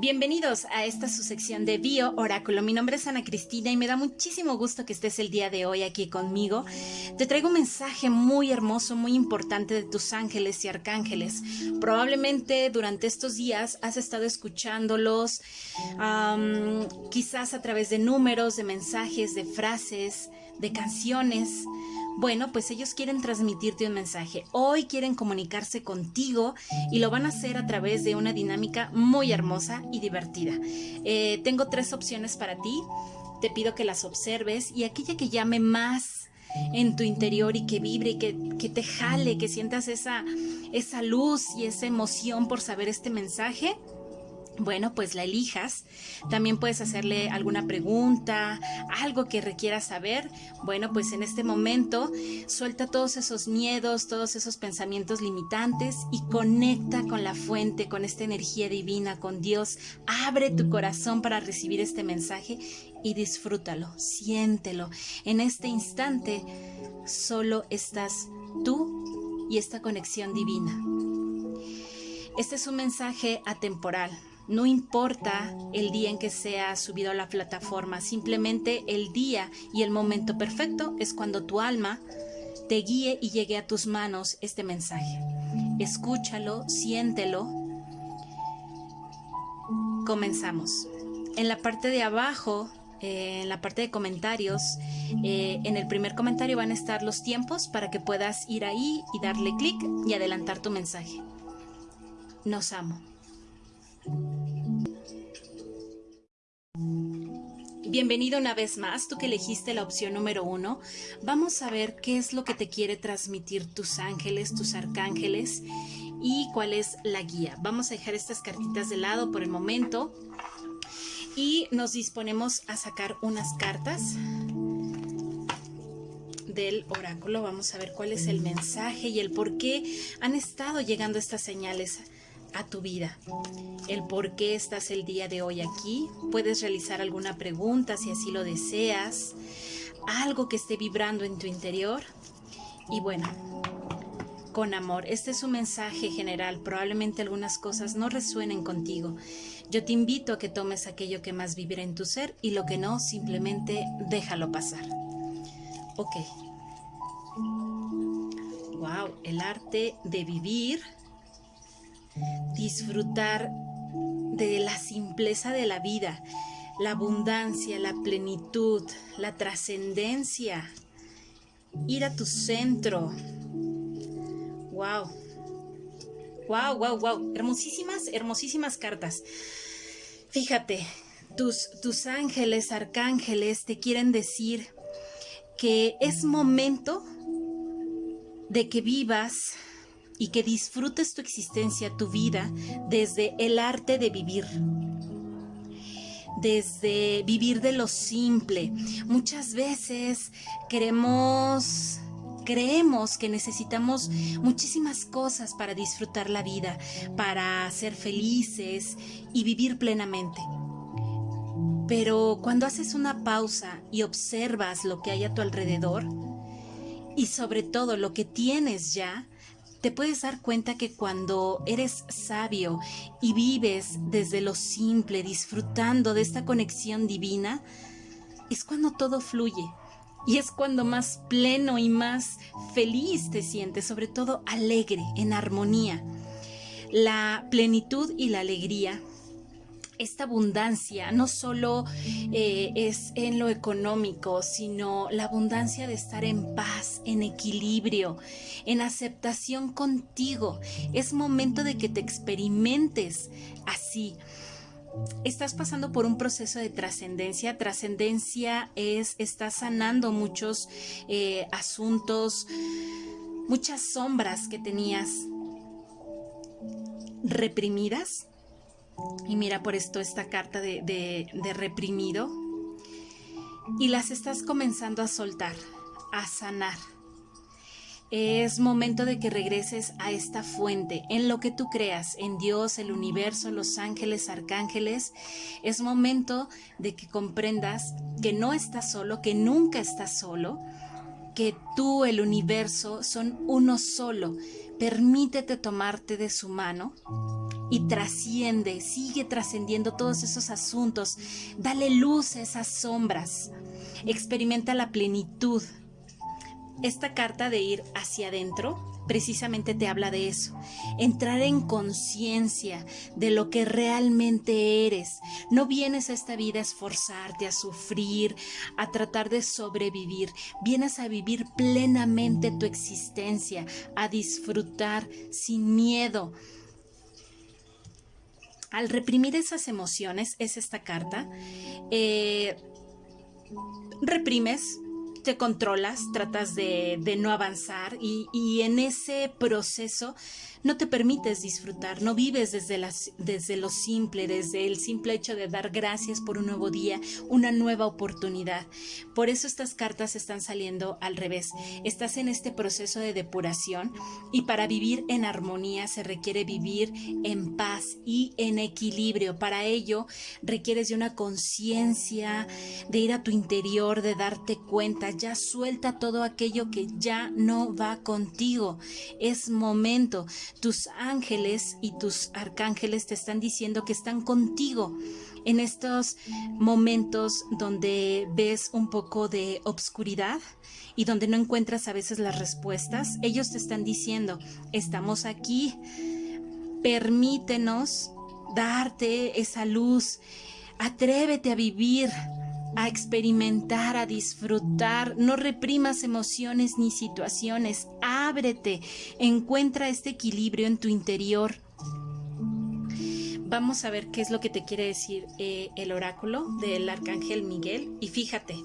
Bienvenidos a esta su sección de Bio Oráculo. Mi nombre es Ana Cristina y me da muchísimo gusto que estés el día de hoy aquí conmigo. Te traigo un mensaje muy hermoso, muy importante de tus ángeles y arcángeles. Probablemente durante estos días has estado escuchándolos, quizás a través de números, de mensajes, de frases, de canciones. Bueno, pues ellos quieren transmitirte un mensaje. Hoy quieren comunicarse contigo y lo van a hacer a través de una dinámica muy hermosa y divertida. Eh, tengo tres opciones para ti. Te pido que las observes y aquella que llame más en tu interior y que vibre y que, que, te jale, que sientas esa, esa luz y esa emoción por saber este mensaje, bueno, pues la elijas. También puedes hacerle alguna pregunta, algo que requiera saber. Bueno, pues en este momento suelta todos esos miedos, todos esos pensamientos limitantes y conecta con la fuente, con esta energía divina, con Dios. Abre tu corazón para recibir este mensaje y disfrútalo, siéntelo. En este instante solo estás tú y esta conexión divina. Este es un mensaje atemporal no importa el día en que sea subido a la plataforma, simplemente el día y el momento perfecto es cuando tu alma te guíe y llegue a tus manos este mensaje. Escúchalo, siéntelo. Comenzamos. En la parte de abajo, eh, en la parte de comentarios, eh, en el primer comentario van a estar los tiempos para que puedas ir ahí y darle clic y adelantar tu mensaje. Nos amo. Bienvenido una vez más, tú que elegiste la opción número uno. Vamos a ver qué es lo que te quiere transmitir tus ángeles, tus arcángeles y cuál es la guía. Vamos a dejar estas cartitas de lado por el momento y nos disponemos a sacar unas cartas del oráculo. Vamos a ver cuál es el mensaje y el por qué han estado llegando estas señales a tu vida. El por qué estás el día de hoy aquí. Puedes realizar alguna pregunta si así lo deseas. Algo que esté vibrando en tu interior. Y bueno, con amor. Este es un mensaje general. Probablemente algunas cosas no resuenen contigo. Yo te invito a que tomes aquello que más vibra en tu ser y lo que no, simplemente déjalo pasar. Ok. Wow, el arte de vivir disfrutar de la simpleza de la vida, la abundancia, la plenitud, la trascendencia, ir a tu centro. Wow. Wow, wow, wow. Hermosísimas, hermosísimas cartas. Fíjate, tus, tus ángeles, arcángeles te quieren decir que es momento de que vivas y que disfrutes tu existencia, tu vida, desde el arte de vivir desde vivir de lo simple. Muchas veces queremos creemos que necesitamos muchísimas cosas para disfrutar la vida, para ser felices y vivir plenamente. Pero cuando haces una pausa y observas lo que hay a tu alrededor y sobre todo lo que tienes ya, te puedes dar cuenta que cuando eres sabio y vives desde lo simple, disfrutando de esta conexión divina, es cuando todo fluye. Y es cuando más pleno y más feliz te sientes, sobre todo alegre, en armonía. La plenitud y la alegría esta abundancia no solo eh, es en lo económico, sino la abundancia de estar en paz, en equilibrio, en aceptación contigo. Es momento de que te experimentes así. Estás pasando por un proceso de trascendencia. Trascendencia es, estás sanando muchos eh, asuntos, muchas sombras que tenías reprimidas y mira por esto esta carta de, reprimido. Y las estás comenzando a soltar, a sanar. Es momento de que regreses a esta fuente, en lo que tú creas, en Dios, el universo, los ángeles, arcángeles. Es momento de que comprendas que no estás solo, que nunca estás solo, que tú, el universo, son uno solo. Permítete tomarte de su mano y trasciende, sigue trascendiendo todos esos asuntos. Dale luz a esas sombras. Experimenta la plenitud. Esta carta de ir hacia adentro precisamente te habla de eso. Entrar en conciencia de lo que realmente eres. No vienes a esta vida a esforzarte, a sufrir, a tratar de sobrevivir. Vienes a vivir plenamente tu existencia, a disfrutar sin miedo. Al reprimir esas emociones, es esta carta, eh, reprimes, te controlas, tratas de, no avanzar y, y, en ese proceso no te permites disfrutar, no vives desde, desde lo simple, desde el simple hecho de dar gracias por un nuevo día, una nueva oportunidad. Por eso estas cartas están saliendo al revés. Estás en este proceso de depuración y para vivir en armonía se requiere vivir en paz y en equilibrio. Para ello requieres de una conciencia, de ir a tu interior, de darte cuenta, ya suelta todo aquello que ya no va contigo. Es momento tus ángeles y tus arcángeles te están diciendo que están contigo en estos momentos donde ves un poco de obscuridad y donde no encuentras a veces las respuestas. Ellos te están diciendo, estamos aquí, permítenos darte esa luz, atrévete a vivir, a experimentar, a disfrutar. No reprimas emociones ni situaciones. Ábrete. Encuentra este equilibrio en tu interior. Vamos a ver qué es lo que te quiere decir eh, el oráculo del arcángel Miguel. Y fíjate,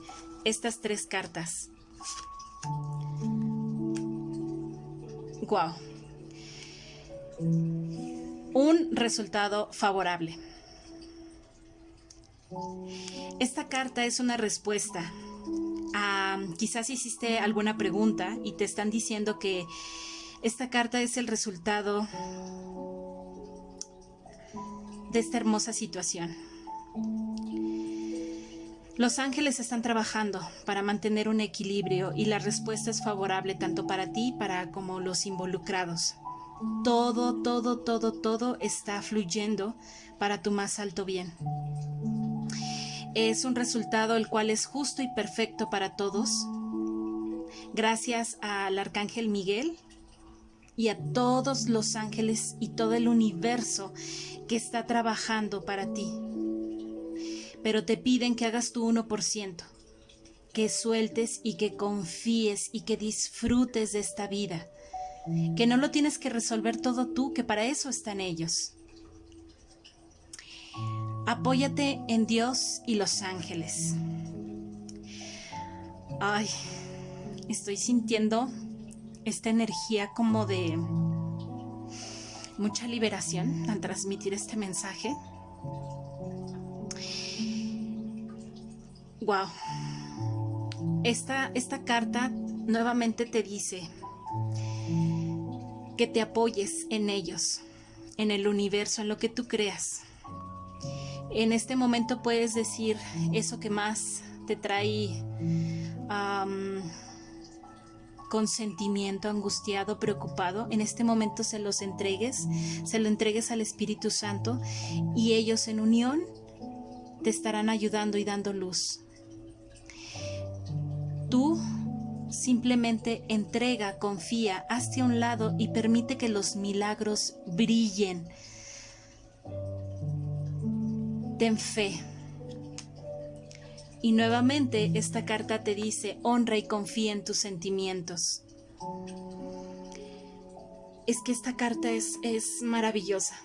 estas tres cartas. Wow. Un resultado favorable. Esta carta es una respuesta a quizás hiciste alguna pregunta y te están diciendo que esta carta es el resultado de esta hermosa situación. Los ángeles están trabajando para mantener un equilibrio y la respuesta es favorable tanto para ti para como los involucrados. Todo, todo, todo, todo está fluyendo para tu más alto bien es un resultado el cual es justo y perfecto para todos. Gracias al Arcángel Miguel y a todos los ángeles y todo el universo que está trabajando para ti. Pero te piden que hagas tu 1%, que sueltes y que confíes y que disfrutes de esta vida, que no lo tienes que resolver todo tú, que para eso están ellos. Apóyate en Dios y los ángeles. Ay, estoy sintiendo esta energía como de mucha liberación al transmitir este mensaje. Wow. Esta, esta carta nuevamente te dice que te apoyes en ellos, en el universo, en lo que tú creas en este momento puedes decir eso que más te trae consentimiento, angustiado, preocupado. En este momento se los entregues, se lo entregues al Espíritu Santo y ellos en unión te estarán ayudando y dando luz. Tú simplemente entrega, confía, hazte a un lado y permite que los milagros brillen ten fe. Y nuevamente esta carta te dice, honra y confía en tus sentimientos. Es que esta carta es, es maravillosa.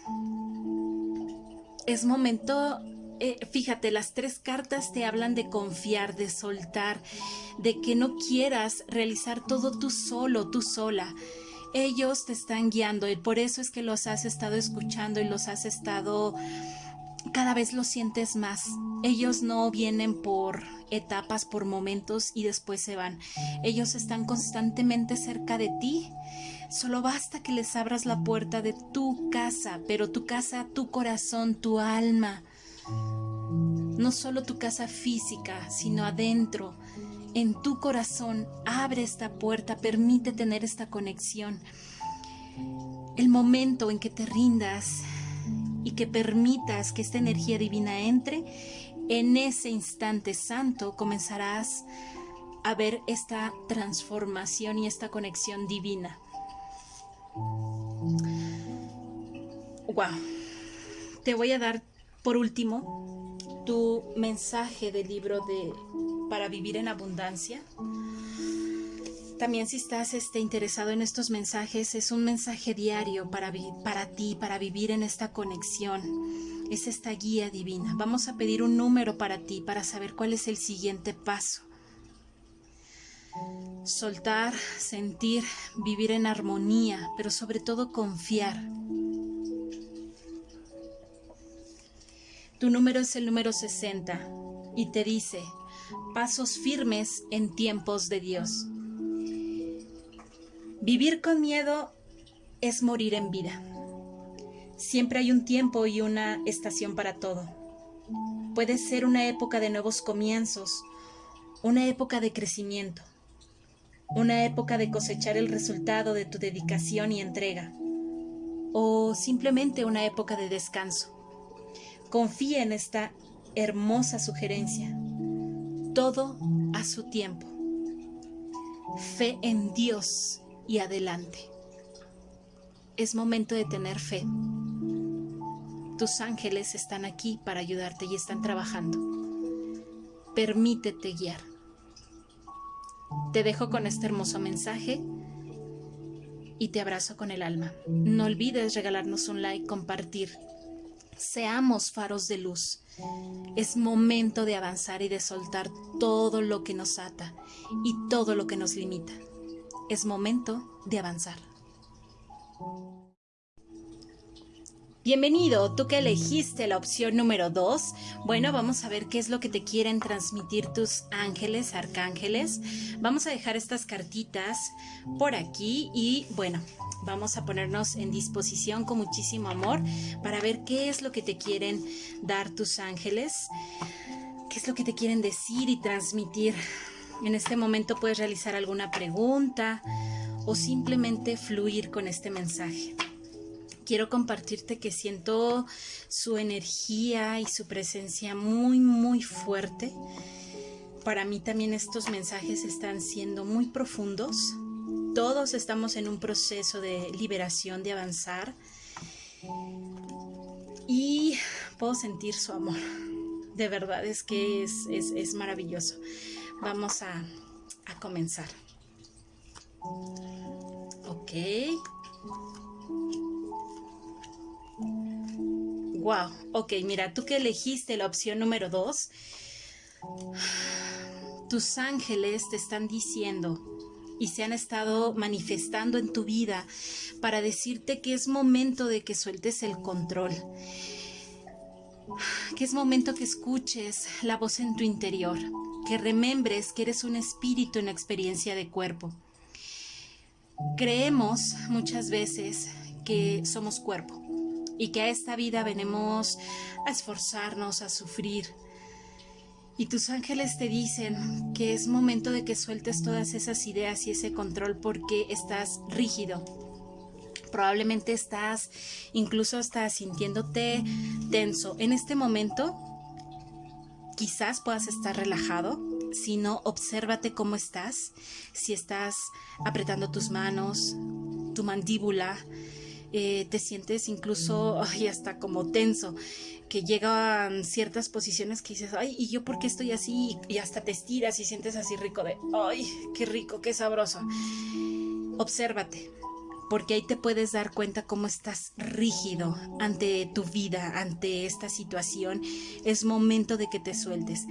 Es momento, eh, fíjate, las tres cartas te hablan de confiar, de soltar, de que no quieras realizar todo tú solo, tú sola ellos te están guiando y por eso es que los has estado escuchando y los has estado cada vez lo sientes más. Ellos no vienen por etapas, por momentos y después se van. Ellos están constantemente cerca de ti. Solo basta que les abras la puerta de tu casa, pero tu casa, tu corazón, tu alma. No solo tu casa física, sino adentro, en tu corazón. Abre esta puerta, permite tener esta conexión. El momento en que te rindas y que permitas que esta energía divina entre, en ese instante santo comenzarás a ver esta transformación y esta conexión divina. Wow. Te voy a dar por último tu mensaje del libro de Para vivir en abundancia. También si estás este, interesado en estos mensajes, es un mensaje diario para, para ti, para vivir en esta conexión. Es esta guía divina. Vamos a pedir un número para ti para saber cuál es el siguiente paso. Soltar, sentir, vivir en armonía, pero sobre todo confiar. Tu número es el número 60 y te dice, pasos firmes en tiempos de Dios. Vivir con miedo es morir en vida. Siempre hay un tiempo y una estación para todo. Puede ser una época de nuevos comienzos, una época de crecimiento, una época de cosechar el resultado de tu dedicación y entrega, o simplemente una época de descanso. Confía en esta hermosa sugerencia. Todo a su tiempo. Fe en Dios y adelante. Es momento de tener fe. Tus ángeles están aquí para ayudarte y están trabajando. Permítete guiar. Te dejo con este hermoso mensaje y te abrazo con el alma. No olvides regalarnos un like, compartir. Seamos faros de luz. Es momento de avanzar y de soltar todo lo que nos ata y todo lo que nos limita es momento de avanzar. Bienvenido, tú que elegiste la opción número 2. Bueno, vamos a ver qué es lo que te quieren transmitir tus ángeles, arcángeles. Vamos a dejar estas cartitas por aquí y bueno, vamos a ponernos en disposición con muchísimo amor para ver qué es lo que te quieren dar tus ángeles, qué es lo que te quieren decir y transmitir en este momento puedes realizar alguna pregunta o simplemente fluir con este mensaje. Quiero compartirte que siento su energía y su presencia muy, muy fuerte. Para mí también estos mensajes están siendo muy profundos. Todos estamos en un proceso de liberación, de avanzar. Y puedo sentir su amor. De verdad es que es, es, es maravilloso. Vamos a, comenzar. Ok. Wow, ok, mira, tú que elegiste la opción número 2, tus ángeles te están diciendo y se han estado manifestando en tu vida para decirte que es momento de que sueltes el control, que es momento que escuches la voz en tu interior, que remembres que eres un espíritu en experiencia de cuerpo. Creemos muchas veces que somos cuerpo y que a esta vida venimos a esforzarnos, a sufrir. Y tus ángeles te dicen que es momento de que sueltes todas esas ideas y ese control porque estás rígido. Probablemente estás, incluso estás sintiéndote tenso. En este momento quizás puedas estar relajado, si no, obsérvate cómo estás, si estás apretando tus manos, tu mandíbula, eh, te sientes incluso ay, hasta como tenso, que llegan ciertas posiciones que dices, ay, ¿y yo por qué estoy así? Y hasta te estiras y sientes así rico de, ay, qué rico, qué sabroso. Obsérvate, porque ahí te puedes dar cuenta cómo estás rígido ante tu vida, ante esta situación. Es momento de que te sueltes.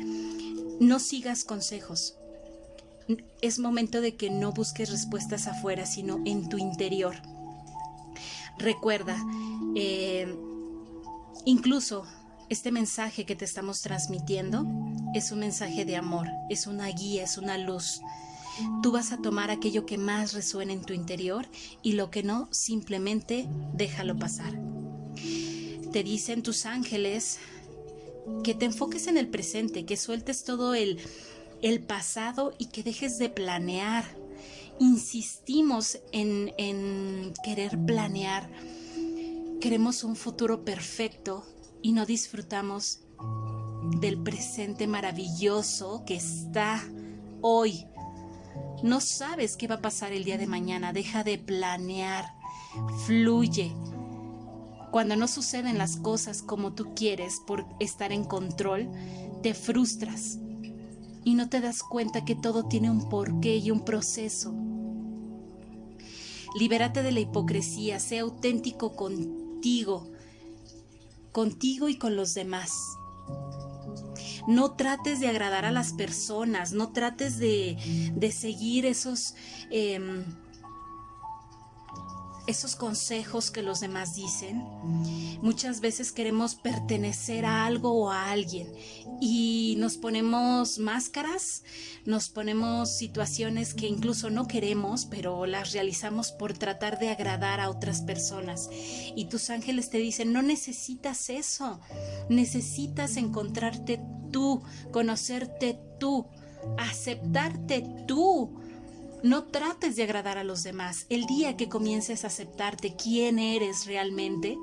No sigas consejos. Es momento de que no busques respuestas afuera, sino en tu interior. Recuerda, eh, incluso este mensaje que te estamos transmitiendo es un mensaje de amor, es una guía, es una luz. Tú vas a tomar aquello que más resuena en tu interior y lo que no, simplemente déjalo pasar. Te dicen tus ángeles que te enfoques en el presente, que sueltes todo el, el pasado y que dejes de planear. Insistimos en, en querer planear queremos un futuro perfecto y no disfrutamos del presente maravilloso que está hoy. No sabes qué va a pasar el día de mañana, deja de planear, fluye. Cuando no suceden las cosas como tú quieres por estar en control, te frustras y no te das cuenta que todo tiene un porqué y un proceso. Libérate de la hipocresía, sé auténtico contigo, contigo y con los demás. No trates de agradar a las personas, no trates de, de seguir esos... Em, esos consejos que los demás dicen. Muchas veces queremos pertenecer a algo o a alguien y nos ponemos máscaras, nos ponemos situaciones que incluso no queremos, pero las realizamos por tratar de agradar a otras personas. Y tus ángeles te dicen, no necesitas eso, necesitas encontrarte tú, conocerte tú, aceptarte tú no trates de agradar a los demás. El día que comiences a aceptarte quién eres realmente,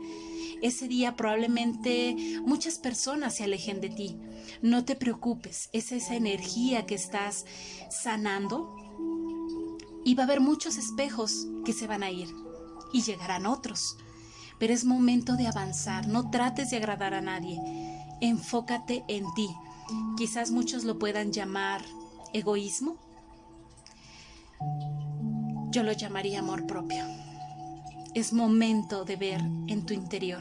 ese día probablemente muchas personas se alejen de ti. No te preocupes, es esa energía que estás sanando y va a haber muchos espejos que se van a ir y llegarán otros. Pero es momento de avanzar, no trates de agradar a nadie, enfócate en ti. Quizás muchos lo puedan llamar egoísmo, yo lo llamaría amor propio. Es momento de ver en tu interior.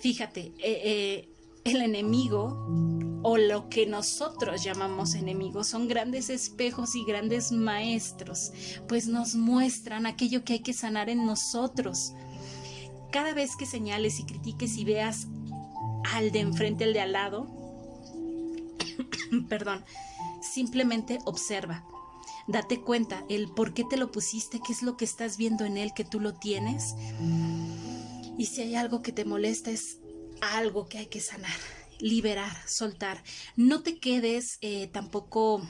Fíjate, eh, eh, el enemigo o lo que nosotros llamamos enemigos son grandes espejos y grandes maestros, pues nos muestran aquello que hay que sanar en nosotros. Cada vez que señales y critiques y veas al de enfrente, al de al lado, perdón, simplemente observa date cuenta el por qué te lo pusiste, qué es lo que estás viendo en él, que tú lo tienes. Y si hay algo que te molesta, es algo que hay que sanar, liberar, soltar. No te quedes eh, tampoco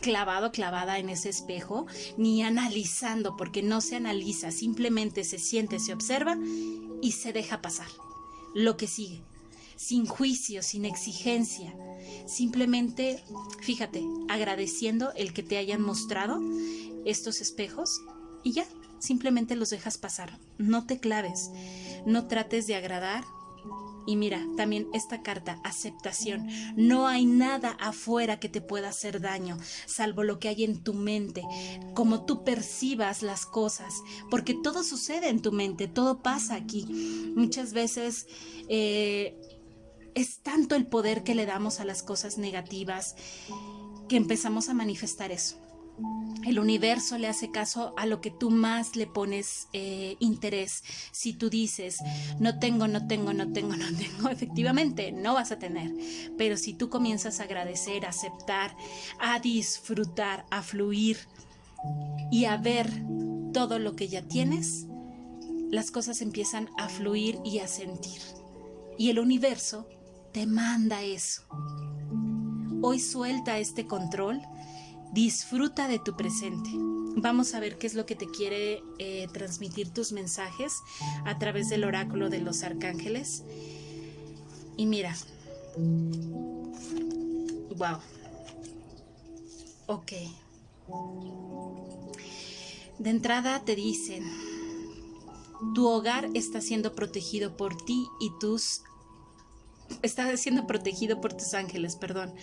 clavado, clavada en ese espejo, ni analizando, porque no se analiza, simplemente se siente, se observa y se deja pasar lo que sigue sin juicio, sin exigencia. Simplemente, fíjate, agradeciendo el que te hayan mostrado estos espejos y ya, simplemente los dejas pasar. No te claves, no trates de agradar. Y mira, también esta carta, aceptación. No hay nada afuera que te pueda hacer daño, salvo lo que hay en tu mente, como tú percibas las cosas, porque todo sucede en tu mente, todo pasa aquí. Muchas veces eh, es tanto el poder que le damos a las cosas negativas que empezamos a manifestar eso. El universo le hace caso a lo que tú más le pones eh, interés. Si tú dices, no tengo, no tengo, no tengo, no tengo, efectivamente no vas a tener. Pero si tú comienzas a agradecer, a aceptar, a disfrutar, a fluir y a ver todo lo que ya tienes, las cosas empiezan a fluir y a sentir. Y el universo te manda eso. Hoy suelta este control, disfruta de tu presente. Vamos a ver qué es lo que te quiere eh, transmitir tus mensajes a través del oráculo de los arcángeles. Y mira, wow, ok. De entrada te dicen, tu hogar está siendo protegido por ti y tus está siendo protegido por tus ángeles, perdón.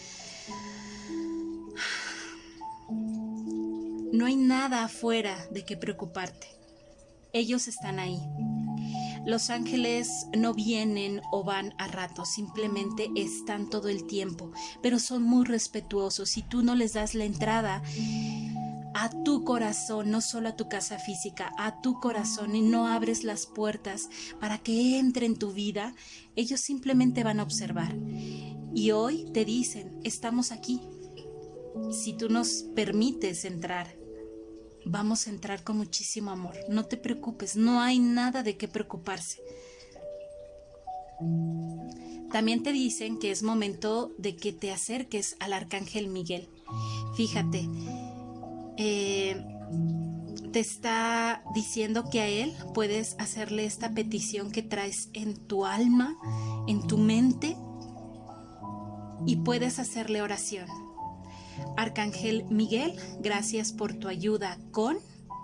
No hay nada afuera de que preocuparte. Ellos están ahí. Los ángeles no vienen o van a rato, simplemente están todo el tiempo, pero son muy respetuosos. Si tú no les das la entrada, a tu corazón, no solo a tu casa física, a tu corazón y no abres las puertas para que entre en tu vida, ellos simplemente van a observar. Y hoy te dicen, estamos aquí. Si tú nos permites entrar, vamos a entrar con muchísimo amor. No te preocupes, no hay nada de qué preocuparse. También te dicen que es momento de que te acerques al arcángel Miguel. Fíjate, eh, te está diciendo que a Él puedes hacerle esta petición que traes en tu alma, en tu mente, y puedes hacerle oración. Arcángel Miguel, gracias por tu ayuda con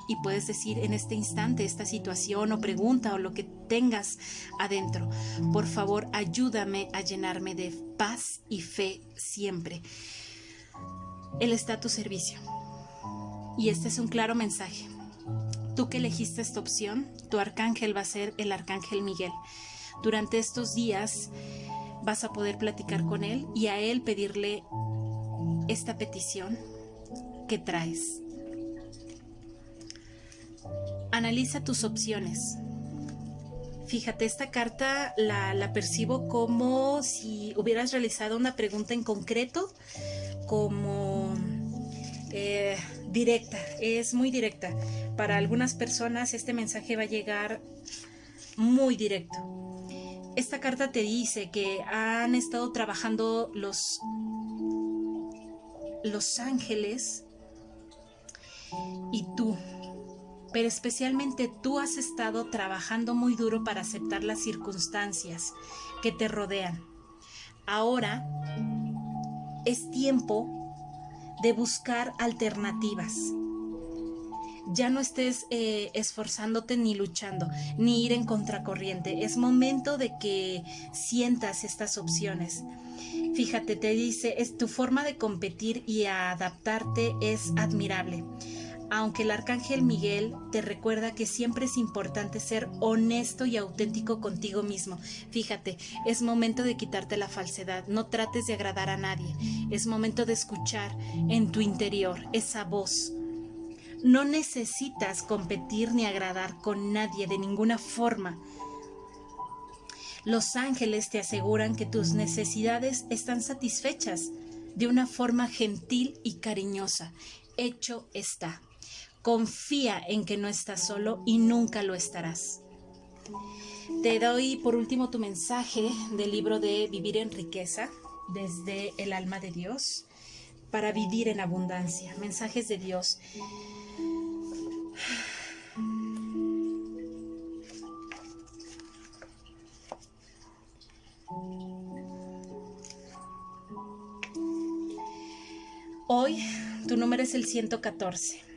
y puedes decir en este instante esta situación o pregunta o lo que tengas adentro. Por favor, ayúdame a llenarme de paz y fe siempre. Él está a tu servicio. Y este es un claro mensaje. Tú que elegiste esta opción, tu arcángel va a ser el arcángel Miguel. Durante estos días vas a poder platicar con él y a él pedirle esta petición que traes. Analiza tus opciones. Fíjate, esta carta la, percibo como si hubieras realizado una pregunta en concreto, como eh, directa, es muy directa. Para algunas personas este mensaje va a llegar muy directo. Esta carta te dice que han estado trabajando los, los ángeles y tú pero especialmente tú has estado trabajando muy duro para aceptar las circunstancias que te rodean. Ahora es tiempo de buscar alternativas. Ya no estés eh, esforzándote ni luchando, ni ir en contracorriente. Es momento de que sientas estas opciones. Fíjate, te dice, es tu forma de competir y adaptarte es admirable aunque el arcángel Miguel te recuerda que siempre es importante ser honesto y auténtico contigo mismo. Fíjate, es momento de quitarte la falsedad, no trates de agradar a nadie, es momento de escuchar en tu interior esa voz. No necesitas competir ni agradar con nadie de ninguna forma. Los ángeles te aseguran que tus necesidades están satisfechas de una forma gentil y cariñosa. Hecho está. Confía en que no estás solo y nunca lo estarás. Te doy por último tu mensaje del libro de Vivir en riqueza desde el alma de Dios para vivir en abundancia. Mensajes de Dios. Hoy tu número es el 114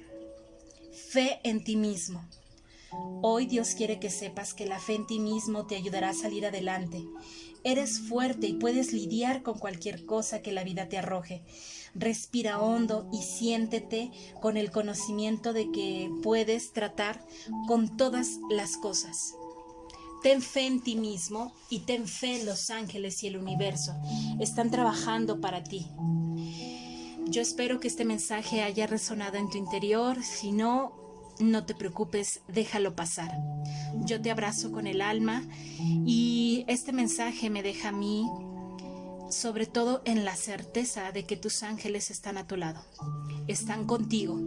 fe en ti mismo. Hoy Dios quiere que sepas que la fe en ti mismo te ayudará a salir adelante. Eres fuerte y puedes lidiar con cualquier cosa que la vida te arroje. Respira hondo y siéntete con el conocimiento de que puedes tratar con todas las cosas. Ten fe en ti mismo y ten fe en los ángeles y el universo. Están trabajando para ti. Yo espero que este mensaje haya resonado en tu interior. Si no, no te preocupes, déjalo pasar. Yo te abrazo con el alma y este mensaje me deja a mí sobre todo en la certeza de que tus ángeles están a tu lado, están contigo.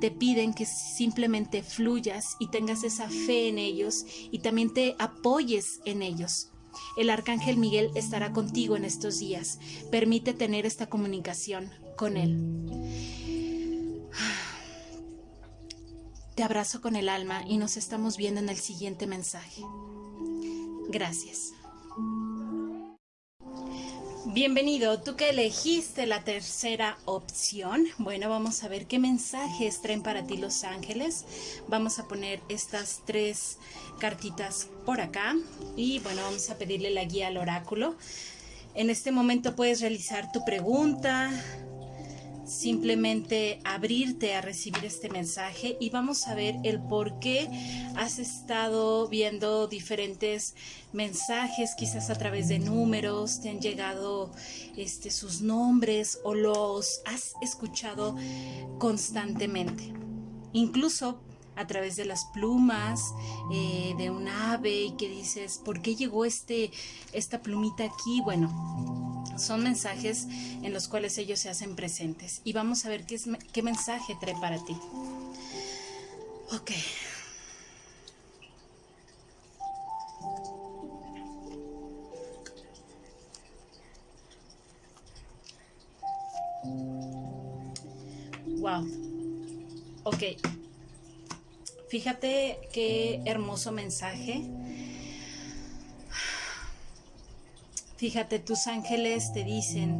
Te piden que simplemente fluyas y tengas esa fe en ellos y también te apoyes en ellos. El arcángel Miguel estará contigo en estos días. Permite tener esta comunicación con él. Te abrazo con el alma y nos estamos viendo en el siguiente mensaje. Gracias. Bienvenido, tú que elegiste la tercera opción. Bueno, vamos a ver qué mensajes traen para ti los ángeles. Vamos a poner estas tres cartitas por acá y bueno, vamos a pedirle la guía al oráculo. En este momento puedes realizar tu pregunta, simplemente abrirte a recibir este mensaje y vamos a ver el por qué has estado viendo diferentes mensajes, quizás a través de números, te han llegado este, sus nombres o los has escuchado constantemente. Incluso a través de las plumas eh, de un ave y que dices, ¿por qué llegó este, esta plumita aquí? Bueno, son mensajes en los cuales ellos se hacen presentes. Y vamos a ver qué, mensaje trae para ti. Ok. Wow. Ok. Fíjate qué hermoso mensaje. Fíjate, tus ángeles te dicen,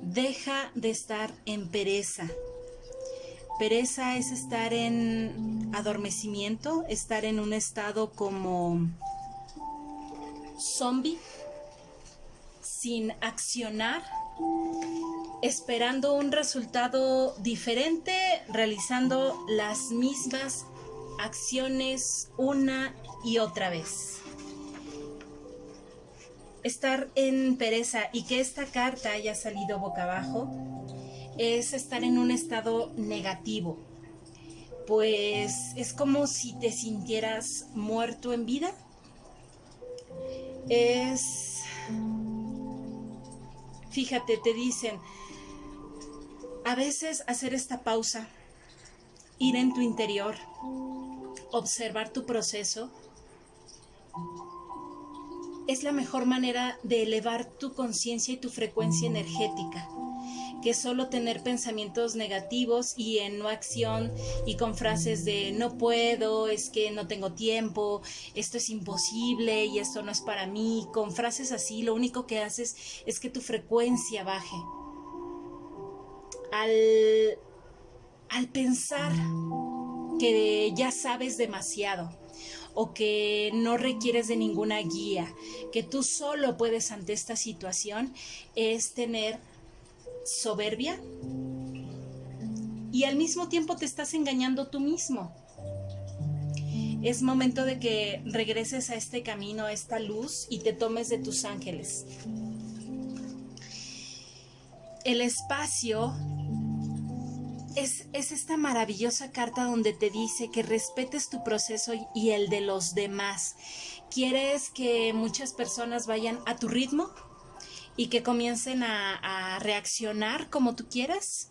deja de estar en pereza. Pereza es estar en adormecimiento, estar en un estado como zombie, sin accionar, esperando un resultado diferente, realizando las mismas acciones una y otra vez. Estar en pereza y que esta carta haya salido boca abajo es estar en un estado negativo, pues es como si te sintieras muerto en vida. Es Fíjate, te dicen, a veces hacer esta pausa, ir en tu interior, observar tu proceso, es la mejor manera de elevar tu conciencia y tu frecuencia energética que solo tener pensamientos negativos y en no acción y con frases de no puedo, es que no tengo tiempo, esto es imposible y esto no es para mí, con frases así lo único que haces es que tu frecuencia baje. Al, al pensar que ya sabes demasiado, o que no requieres de ninguna guía, que tú solo puedes ante esta situación, es tener soberbia y al mismo tiempo te estás engañando tú mismo. Es momento de que regreses a este camino, a esta luz y te tomes de tus ángeles. El espacio es, es, esta maravillosa carta donde te dice que respetes tu proceso y el de los demás. ¿Quieres que muchas personas vayan a tu ritmo? y que comiencen a, reaccionar como tú quieras.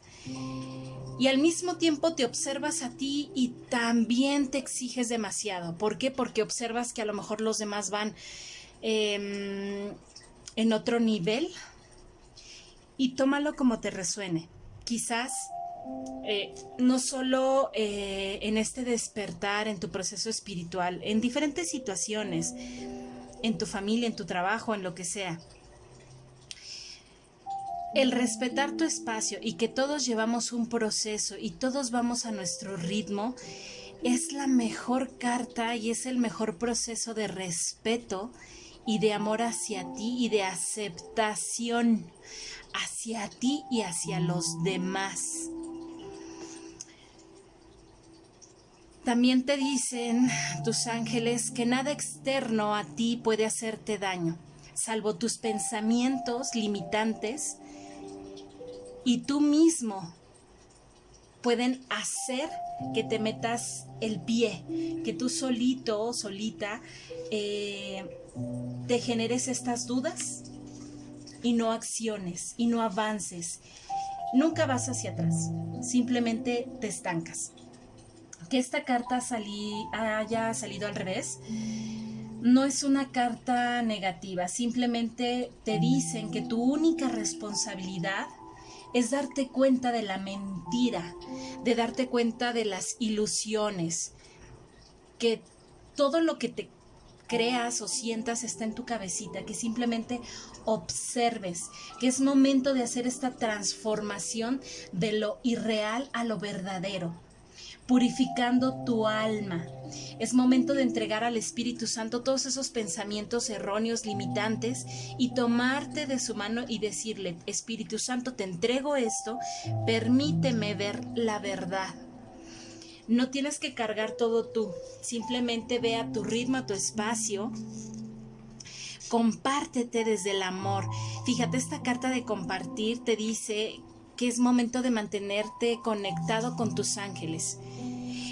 Y al mismo tiempo te observas a ti y también te exiges demasiado. ¿Por qué? Porque observas que a lo mejor los demás van em, en otro nivel y tómalo como te resuene. Quizás eh, no solo eh, en este despertar, en tu proceso espiritual, en diferentes situaciones, en tu familia, en tu trabajo, en lo que sea el respetar tu espacio y que todos llevamos un proceso y todos vamos a nuestro ritmo es la mejor carta y es el mejor proceso de respeto y de amor hacia ti y de aceptación hacia ti y hacia los demás. También te dicen tus ángeles que nada externo a ti puede hacerte daño, salvo tus pensamientos limitantes y tú mismo pueden hacer que te metas el pie, que tú solito o solita eh, te generes estas dudas y no acciones y no avances. Nunca vas hacia atrás, simplemente te estancas. Que esta carta haya salido al revés no es una carta negativa, simplemente te dicen que tu única responsabilidad es darte cuenta de la mentira, de darte cuenta de las ilusiones, que todo lo que te creas o sientas está en tu cabecita, que simplemente observes, que es momento de hacer esta transformación de lo irreal a lo verdadero purificando tu alma. Es momento de entregar al Espíritu Santo todos esos pensamientos erróneos, limitantes, y tomarte de su mano y decirle, Espíritu Santo, te entrego esto, permíteme ver la verdad. No tienes que cargar todo tú, simplemente ve a tu ritmo, a tu espacio, compártete desde el amor. Fíjate, esta carta de compartir te dice que es momento de mantenerte conectado con tus ángeles.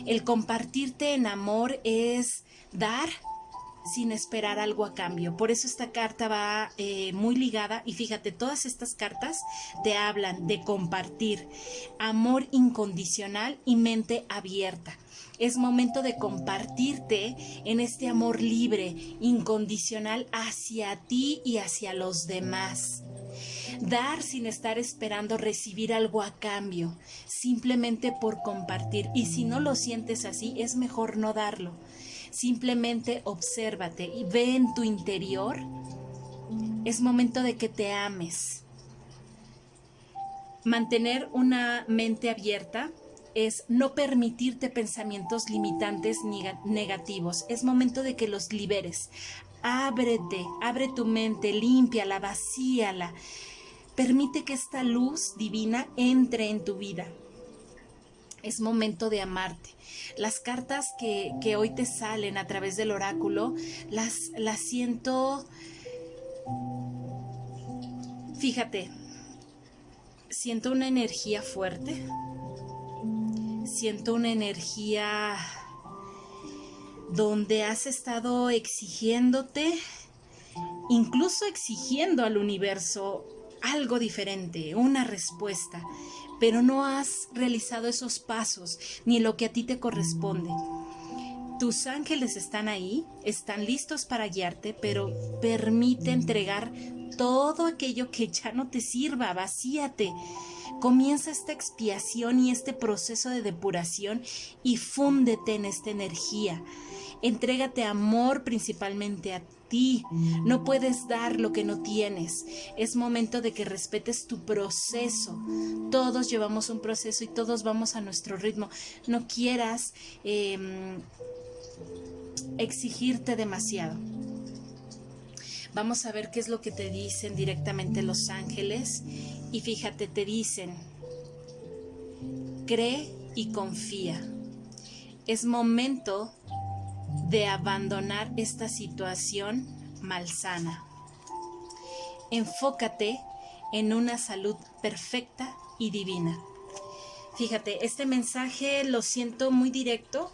El compartirte en amor es dar sin esperar algo a cambio. Por eso esta carta va eh, muy ligada y fíjate, todas estas cartas te hablan de compartir amor incondicional y mente abierta. Es momento de compartirte en este amor libre, incondicional hacia ti y hacia los demás. Dar sin estar esperando recibir algo a cambio, simplemente por compartir. Y si no lo sientes así, es mejor no darlo. Simplemente obsérvate y ve en tu interior. Es momento de que te ames. Mantener una mente abierta es no permitirte pensamientos limitantes ni negativos. Es momento de que los liberes. Ábrete, abre tu mente, límpiala, vacíala. Permite que esta luz divina entre en tu vida. Es momento de amarte. Las cartas que, que hoy te salen a través del oráculo, las, las siento... Fíjate, siento una energía fuerte, siento una energía donde has estado exigiéndote, incluso exigiendo al universo algo diferente, una respuesta, pero no has realizado esos pasos ni lo que a ti te corresponde. Tus ángeles están ahí, están listos para guiarte, pero permite entregar todo aquello que ya no te sirva, vacíate. Comienza esta expiación y este proceso de depuración y fúndete en esta energía. Entrégate amor principalmente a ti. No puedes dar lo que no tienes. Es momento de que respetes tu proceso. Todos llevamos un proceso y todos vamos a nuestro ritmo. No quieras em, exigirte demasiado. Vamos a ver qué es lo que te dicen directamente los ángeles. Y fíjate, te dicen, cree y confía. Es momento de abandonar esta situación malsana. Enfócate en una salud perfecta y divina. Fíjate, este mensaje lo siento muy directo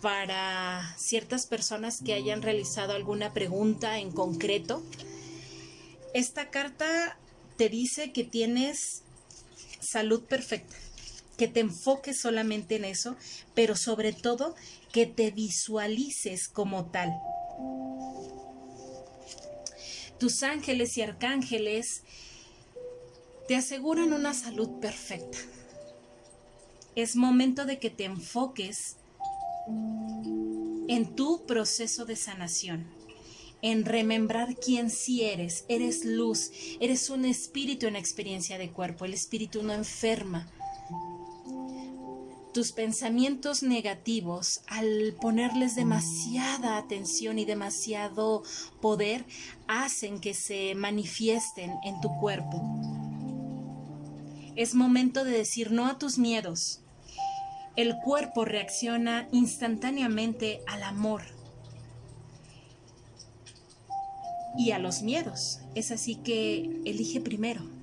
para ciertas personas que hayan realizado alguna pregunta en concreto. Esta carta te dice que tienes salud perfecta, que te enfoques solamente en eso, pero sobre todo que te visualices como tal. Tus ángeles y arcángeles te aseguran una salud perfecta. Es momento de que te enfoques en tu proceso de sanación, en remembrar quién sí eres. Eres luz, eres un espíritu en experiencia de cuerpo. El espíritu no enferma, tus pensamientos negativos, al ponerles demasiada atención y demasiado poder, hacen que se manifiesten en tu cuerpo. Es momento de decir no a tus miedos. El cuerpo reacciona instantáneamente al amor y a los miedos. Es así que elige primero.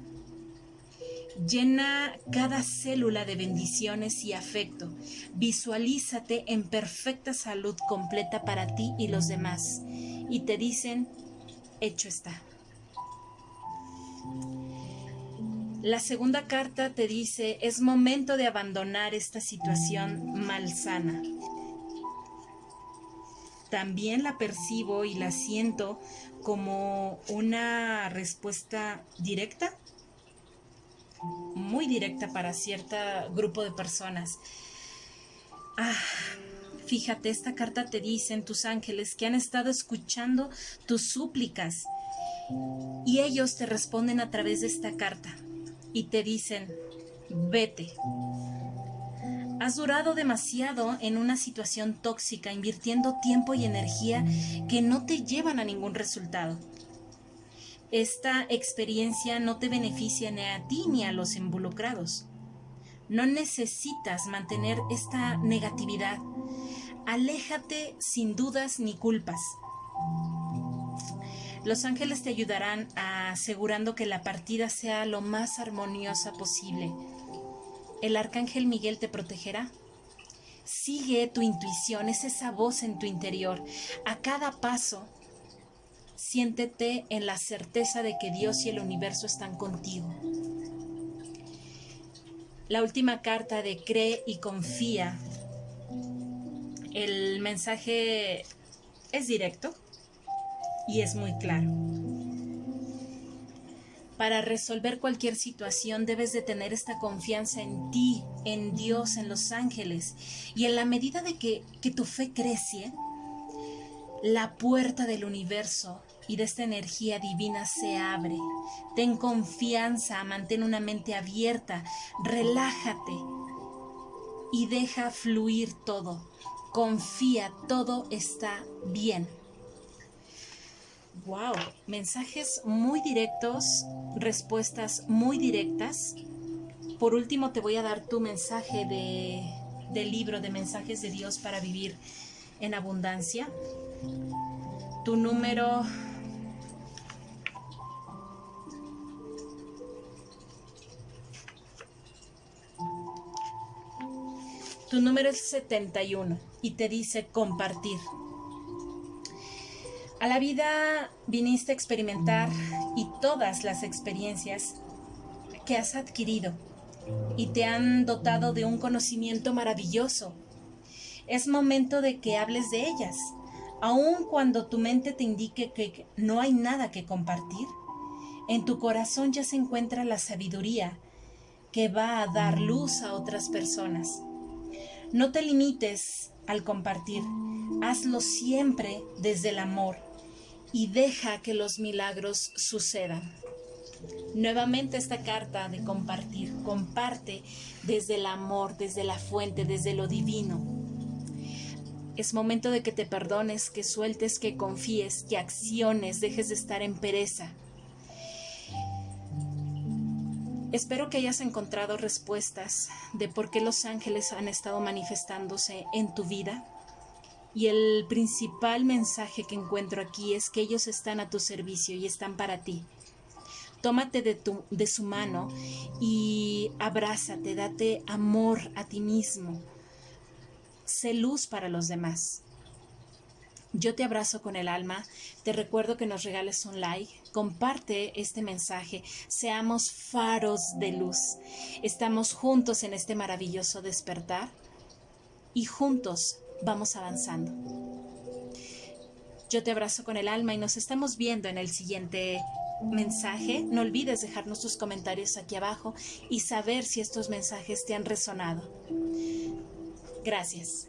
Llena cada célula de bendiciones y afecto. Visualízate en perfecta salud completa para ti y los demás. Y te dicen, hecho está. La segunda carta te dice, es momento de abandonar esta situación malsana. También la percibo y la siento como una respuesta directa muy directa para cierto grupo de personas. Ah, fíjate, esta carta te dicen tus ángeles que han estado escuchando tus súplicas y ellos te responden a través de esta carta y te dicen, vete. Has durado demasiado en una situación tóxica, invirtiendo tiempo y energía que no te llevan a ningún resultado esta experiencia no te beneficia ni a ti ni a los involucrados. No necesitas mantener esta negatividad. Aléjate sin dudas ni culpas. Los ángeles te ayudarán asegurando que la partida sea lo más armoniosa posible. El arcángel Miguel te protegerá. Sigue tu intuición, es esa voz en tu interior. A cada paso Siéntete en la certeza de que Dios y el universo están contigo. La última carta de cree y confía. El mensaje es directo y es muy claro. para resolver cualquier situación debes de tener esta confianza en ti, en Dios, en los ángeles. Y en la medida de que, que tu fe crece, la puerta del universo y de esta energía divina se abre. Ten confianza, mantén una mente abierta, relájate y deja fluir todo. Confía, todo está bien. Wow, mensajes muy directos, respuestas muy directas. Por último, te voy a dar tu mensaje de, del libro de mensajes de Dios para vivir en abundancia. Tu número Tu número es 71 y te dice compartir. A la vida viniste a experimentar y todas las experiencias que has adquirido y te han dotado de un conocimiento maravilloso. Es momento de que hables de ellas, aun cuando tu mente te indique que no hay nada que compartir. En tu corazón ya se encuentra la sabiduría que va a dar luz a otras personas. No te limites al compartir, hazlo siempre desde el amor y deja que los milagros sucedan. Nuevamente esta carta de compartir, comparte desde el amor, desde la fuente, desde lo divino. Es momento de que te perdones, que sueltes, que confíes, que acciones, dejes de estar en pereza. Espero que hayas encontrado respuestas de por qué los ángeles han estado manifestándose en tu vida. Y el principal mensaje que encuentro aquí es que ellos están a tu servicio y están para ti. Tómate de, su mano y abrázate, date amor a ti mismo. Sé luz para los demás. Yo te abrazo con el alma, te recuerdo que nos regales un like, comparte este mensaje, seamos faros de luz. Estamos juntos en este maravilloso despertar y juntos vamos avanzando. Yo te abrazo con el alma y nos estamos viendo en el siguiente mensaje. No olvides dejarnos tus comentarios aquí abajo y saber si estos mensajes te han resonado. Gracias.